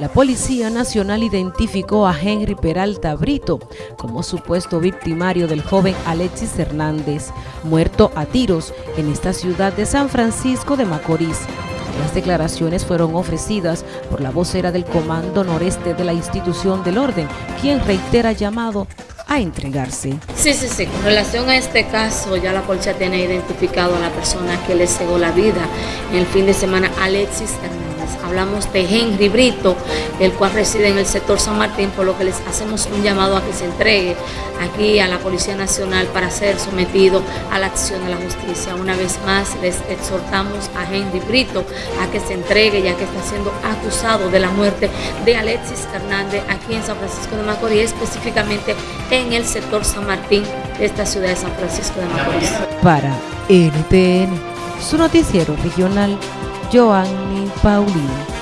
la Policía Nacional identificó a Henry Peralta Brito como supuesto victimario del joven Alexis Hernández, muerto a tiros en esta ciudad de San Francisco de Macorís. Las declaraciones fueron ofrecidas por la vocera del Comando Noreste de la institución del orden, quien reitera llamado a entregarse. Sí, sí, sí. Con relación a este caso, ya la policía tiene identificado a la persona que le cegó la vida el fin de semana, Alexis Hernández. Hablamos de Henry Brito, el cual reside en el sector San Martín, por lo que les hacemos un llamado a que se entregue aquí a la Policía Nacional para ser sometido a la acción de la justicia. Una vez más les exhortamos a Henry Brito a que se entregue ya que está siendo acusado de la muerte de Alexis Hernández aquí en San Francisco de Macorís, específicamente en el sector San Martín de esta ciudad de San Francisco de Macorís. Para NTN, su noticiero regional Joanny Paulino.